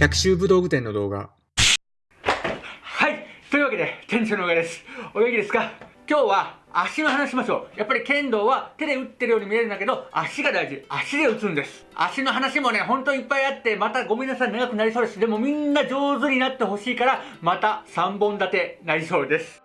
百秋武道具店の動画。はいというわけで、店長の上です。お元気ですか？今日は足の話しましょう。やっぱり剣道は手で打ってるように見えるんだけど、足が大事。足で打つんです。足の話もね、ほんといっぱいあって、またごめんなさい、長くなりそうです。でもみんな上手になってほしいから、また3本立てなりそうです。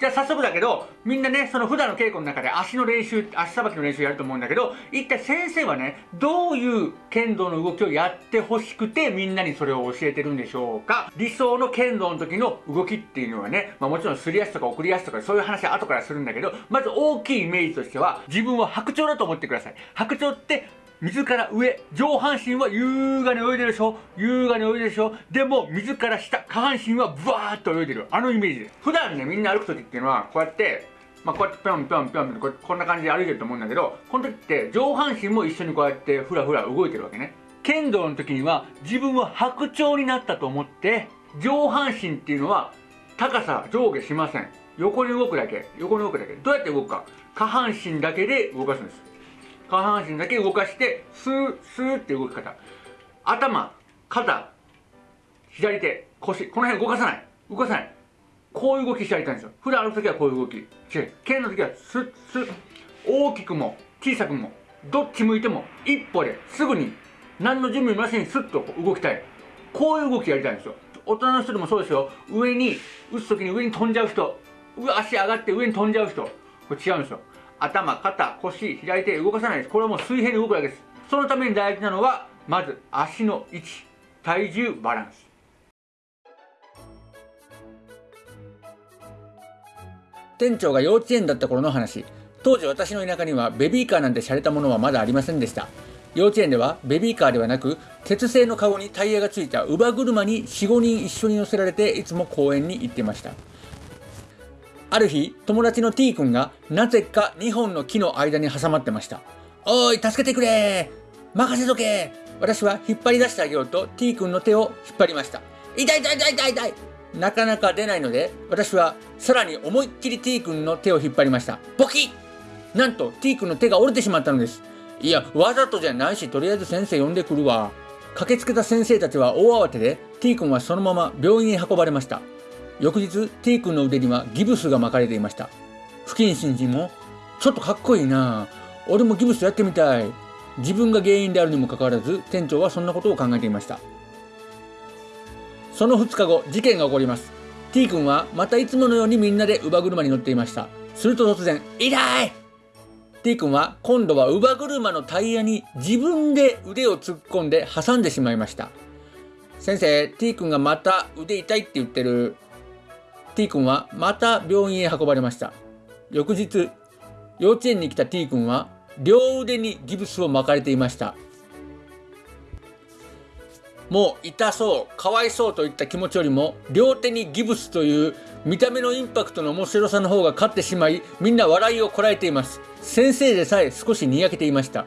じゃあ早速だけど、みんなね、その普段の稽古の中で足の練習、足さばきの練習やると思うんだけど、一体先生はね、どういう剣道の動きをやってほしくて、みんなにそれを教えてるんでしょうか理想の剣道の時の動きっていうのはね、まあもちろんすり足とか送り足とかそういう話は後からするんだけど、まず大きいイメージとしては、自分は白鳥だと思ってください。白鳥って水から上、上半身は優雅に泳いでるでしょ？優雅に泳いでるでしょ？でも、水から下、下半身はブワーっと泳いでる。あのイメージです。普段ね、みんな歩く時っていうのは、こうやって、まあ、こうやってぴょんぴょんぴょんここんな感じで歩いてると思うんだけど、この時って上半身も一緒にこうやってふらふら動いてるわけね。剣道の時には自分は白鳥になったと思って、上半身っていうのは高さ上下しません。横に動くだけ。横に動くだけ。どうやって動くか。下半身だけで動かすんです。下半身だけ動かしてスースーって動き方。頭肩左手腰。この辺動かさない。動かさない。こういう動きしてやりたいんですよ。普段歩く時はこういう動き違う剣の時はスッスッ。大きくも小さくもどっち向いても一歩ですぐに何の準備もなしにスッと動きたい。こういう動きやりたいんですよ。大人の人でもそうですよ。上に打つ時に上に飛んじゃう人。足上がって上に飛んじゃう人。これ違うんですよ。頭、肩、腰、左手動かさないです。これはもう水平に動くだけです。そのために大事なのは、まず足の位置、体重バランス。店長が幼稚園だった頃の話。当時私の田舎にはベビーカーなんて洒落たものはまだありませんでした。幼稚園ではベビーカーではなく鉄製のカゴにタイヤがついた乳母車に45人一緒に乗せられていつも公園に行ってましたある日、友達の T 君がなぜか2本の木の間に挟まってました。おい、助けてくれ任せとけ私は引っ張り出してあげようと T 君の手を引っ張りました。痛い痛い痛い痛い痛いなかなか出ないので、私はさらに思いっきり T 君の手を引っ張りました。ボキなんと T 君の手が折れてしまったのです。いや、わざとじゃないし、とりあえず先生呼んでくるわ。駆けつけた先生たちは大慌てで、T 君はそのまま病院へ運ばれました。翌日 T 君の腕にはギブスが巻かれていました。不謹慎人もちょっとかっこいいな。俺もギブスやってみたい。自分が原因であるにもかかわらず店長はそんなことを考えていました。その2日後事件が起こります。T 君はまたいつものようにみんなで乳母車に乗っていました。すると突然「痛い!」T 君は今度は乳母車のタイヤに自分で腕を突っ込んで挟んでしまいました。先生 T 君がまた腕痛いって言ってる。T 君はまた病院へ運ばれました。翌日幼稚園に来た T 君は両腕にギブスを巻かれていました。もう痛そうかわいそうといった気持ちよりも両手にギブスという見た目のインパクトの面白さの方が勝ってしまいみんな笑いをこらえています。先生でさえ少しにやけていました。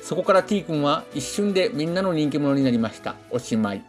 そこから T 君は一瞬でみんなの人気者になりました。おしまい。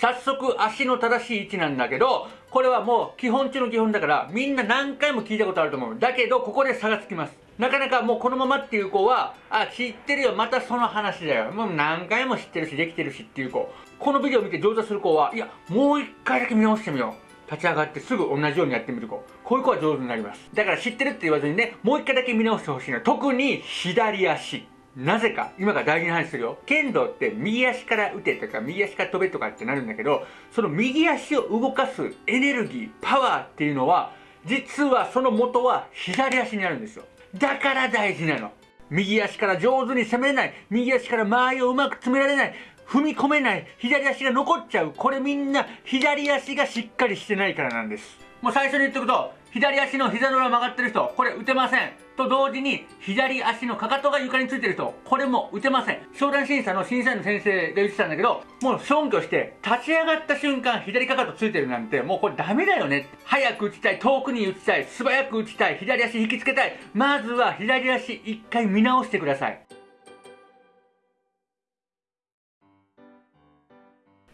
早速足の正しい位置なんだけど、これはもう基本中の基本だから、みんな何回も聞いたことあると思う。だけど、ここで差がつきます。なかなかもうこのままっていう子は、あ、知ってるよ、またその話だよ。もう何回も知ってるし、できてるしっていう子。このビデオ見て上手する子は、いや、もう一回だけ見直してみよう。立ち上がってすぐ同じようにやってみる子。こういう子は上手になります。だから知ってるって言わずにね、もう一回だけ見直してほしいの。特に左足。なぜか、今から大事な話するよ。剣道って右足から打てとか、右足から飛べとかってなるんだけど、その右足を動かすエネルギー、パワーっていうのは、実はその元は左足にあるんですよ。だから大事なの。右足から上手に攻めない、右足から間合いをうまく詰められない、踏み込めない、左足が残っちゃう。これみんな左足がしっかりしてないからなんです。もう最初に言っておくと、左足の膝の裏曲がってる人、これ打てません。と同時に、左足のかかとが床についてる人、これも打てません。商談審査の審査員の先生が言ってたんだけど、もう消去して、立ち上がった瞬間、左かかとついてるなんて、もうこれダメだよね。早く打ちたい、遠くに打ちたい、素早く打ちたい、左足引きつけたい。まずは左足一回見直してください。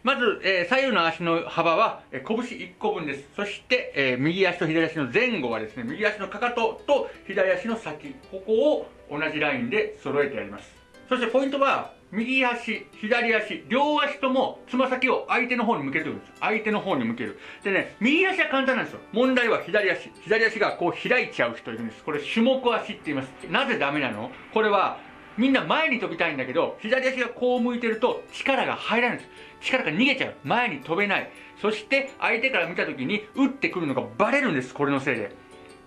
まず、えー、左右の足の幅は、えー、拳1個分です。そして、えー、右足と左足の前後はですね、右足のかかとと左足の先、ここを同じラインで揃えてやります。そしてポイントは、右足、左足、両足ともつま先を相手の方に向けるんです。相手の方に向ける。でね、右足は簡単なんですよ。問題は左足。左足がこう開いちゃう人いるんです。これ種目足って言います。なぜダメなの？これは、みんな前に飛びたいんだけど、左足がこう向いてると力が入らないんです。力が逃げちゃう。前に飛べない。そして相手から見た時に打ってくるのがバレるんです。これのせいで。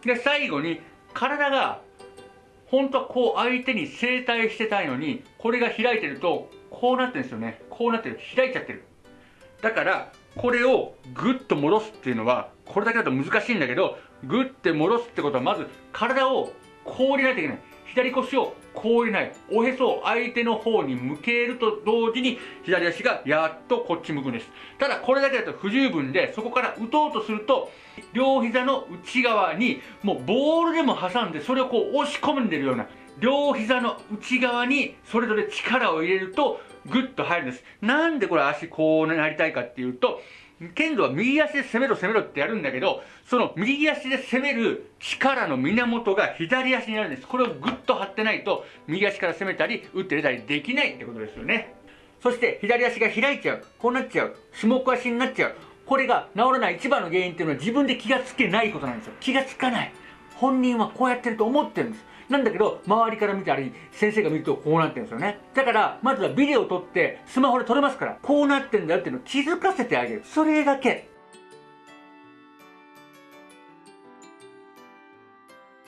で、最後に体が本当はこう相手に正対してたいのに、これが開いてると、こうなってるんですよね。こうなってる。開いちゃってる。だから、これをグッと戻すっていうのは、これだけだと難しいんだけど、グッて戻すってことは、まず体をこう入れないといけない。左腰をこう入れない。おへそを相手の方に向けると同時に、左足がやっとこっち向くんです。ただ、これだけだと不十分で、そこから打とうとすると、両膝の内側に、もうボールでも挟んで、それをこう押し込んでるような、両膝の内側にそれぞれ力を入れると、グッと入るんです。なんでこれ足こうなりたいかっていうと、剣道は右足で攻めろ攻めろってやるんだけど、その右足で攻める力の源が左足にあるんです。これをグッと張ってないと、右足から攻めたり、打って出たりできないってことですよね。そして左足が開いちゃう。こうなっちゃう。種目足になっちゃう。これが治らない一番の原因っていうのは自分で気がつけないことなんですよ。気がつかない。本人はこうやってると思ってるんです。なんだけど、周りから見たり、先生が見るとこうなってるんですよね。だから、まずはビデオを撮って、スマホで撮れますから、こうなってんだよっていうのを気づかせてあげる。それだけ。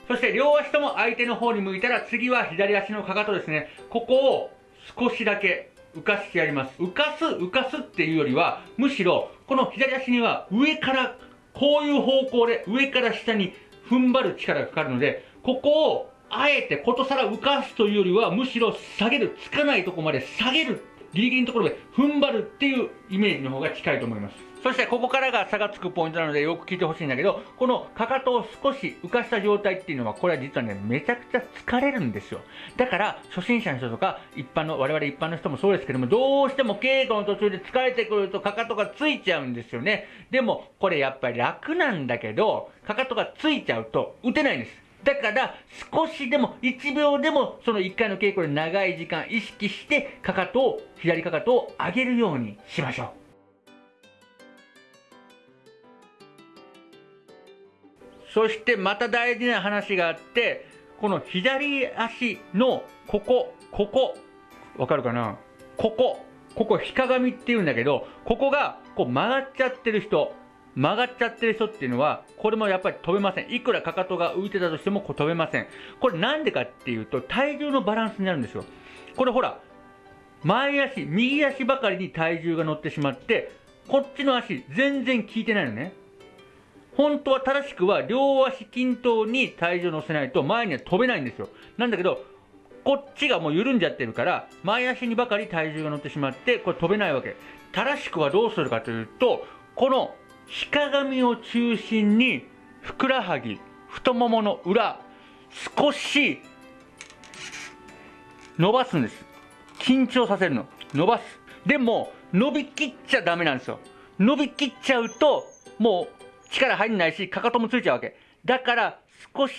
そして両足とも相手の方に向いたら次は左足のかかとですね。ここを少しだけ浮かしてやります。浮かす、浮かすっていうよりは、むしろこの左足には上からこういう方向で上から下に踏ん張る力がかかるので、ここをあえてことさら浮かすというよりは、むしろ下げる、つかないとこまで下げる、ギリギリのところで踏ん張るっていうイメージの方が近いと思います。そしてここからが差がつくポイントなのでよく聞いてほしいんだけど、このかかとを少し浮かした状態っていうのは、これは実はね、めちゃくちゃ疲れるんですよ。だから、初心者の人とか、一般の、我々一般の人もそうですけども、どうしても稽古の途中で疲れてくるとかかとがついちゃうんですよね。でも、これやっぱり楽なんだけど、かかとがついちゃうと打てないんです。だから少しでも1秒でもその1回の稽古で長い時間意識してかかとを左かかとを上げるようにしましょう。そしてまた大事な話があってこの左足のここここわかるかな？ここここ、日鏡って言うんだけど、ここがこう曲がっちゃってる人、曲がっちゃってる人っていうのは、これもやっぱり飛べません。いくらかかとが浮いてたとしても飛べません。これなんでかっていうと、体重のバランスになるんですよ。これほら、前足、右足ばかりに体重が乗ってしまって、こっちの足全然効いてないのね。本当は正しくは両足均等に体重を乗せないと前には飛べないんですよ。なんだけど、こっちがもう緩んじゃってるから、前足にばかり体重が乗ってしまって、これ飛べないわけ。正しくはどうするかというと、この日鏡を中心にふくらはぎ太ももの裏少し伸ばすんです。緊張させるの。伸ばす。でも伸びきっちゃダメなんですよ。伸びきっちゃうともう力入んないしかかともついちゃうわけ。だから少し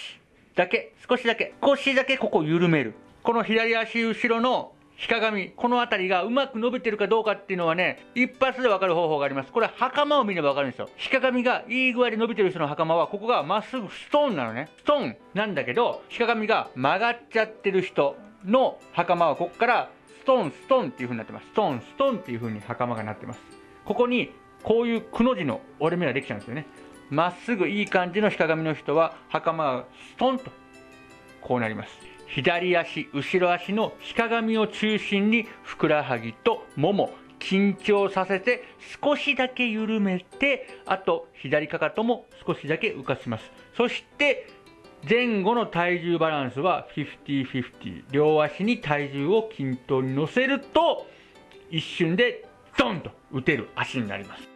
だけ少しだけ少しだけここ緩める。この左足後ろの日鏡、この辺りがうまく伸びてるかどうかっていうのはね、一発でわかる方法があります。これ袴を見ればわかるんですよ。日鏡がいい具合で伸びてる人の袴は、ここがまっすぐストーンなのね。ストーンなんだけど、日鏡が曲がっちゃってる人の袴は、ここからストーン、ストーンっていう風になってます。ストーン、ストーンっていう風に袴がなってます。ここに、こういうくの字の折れ目ができちゃうんですよね。まっすぐいい感じの日鏡の人は、袴がストンと、こうなります。左足、後ろ足の日鏡を中心にふくらはぎともも、緊張させて少しだけ緩めて、あと左かかとも少しだけ浮かします。そして前後の体重バランスは50-50。両足に体重を均等に乗せると一瞬でドンと打てる足になります。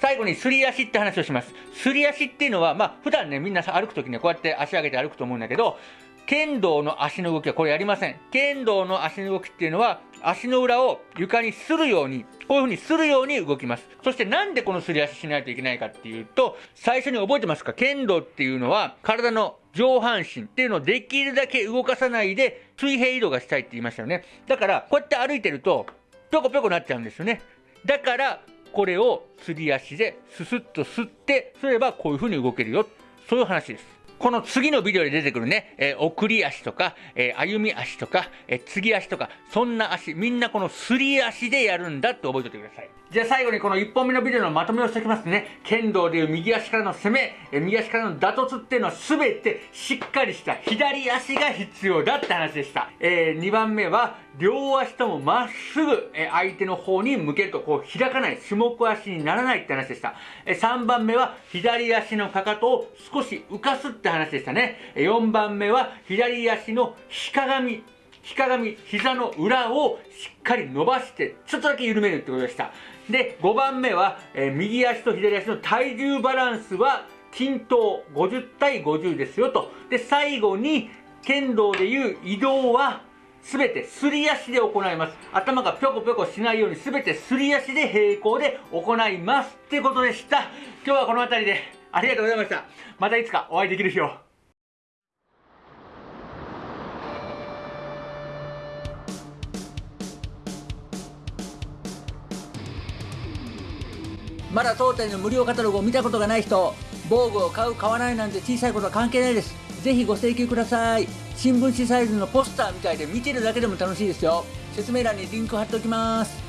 最後にすり足って話をします。すり足っていうのは、まあ、普段ね、みんな歩くときにこうやって足上げて歩くと思うんだけど、剣道の足の動きはこれやりません。剣道の足の動きっていうのは、足の裏を床にするように、こういう風にするように動きます。そしてなんでこのすり足しないといけないかっていうと、最初に覚えてますか？剣道っていうのは、体の上半身っていうのをできるだけ動かさないで水平移動がしたいって言いましたよね。だから、こうやって歩いてると、ぴょこぴょこなっちゃうんですよね。だから、これをすり足ですすっと吸って、すればこういうふうに動けるよ。そういう話です。この次のビデオで出てくるね、えー、送り足とか、えー、歩み足とか、えー、継ぎ足とか、そんな足、みんなこのすり足でやるんだって覚えておいてください。じゃあ最後にこの1本目のビデオのまとめをしておきますね。剣道でいう右足からの攻め、え右足からの打突っていうのは全てしっかりした左足が必要だって話でした。えー、2番目は両足ともまっすぐ、え相手の方に向けるとこう開かない種目足にならないって話でした。え3番目は左足のかかとを少し浮かすって話でしたね。4番目は左足のひかがみひかがみ、膝の裏をしっかり伸ばして、ちょっとだけ緩めるってことでした。で、5番目は、えー、右足と左足の体重バランスは均等50対50ですよと。で、最後に、剣道でいう移動は全てすり足で行います。頭がぴょこぴょこしないように全てすり足で平行で行いますってことでした。今日はこの辺りでありがとうございました。またいつかお会いできる日を。まだ当店の無料カタログを見たことがない人防具を買う買わないなんて小さいことは関係ないですぜひご請求ください新聞紙サイズのポスターみたいで見てるだけでも楽しいですよ説明欄にリンク貼っておきます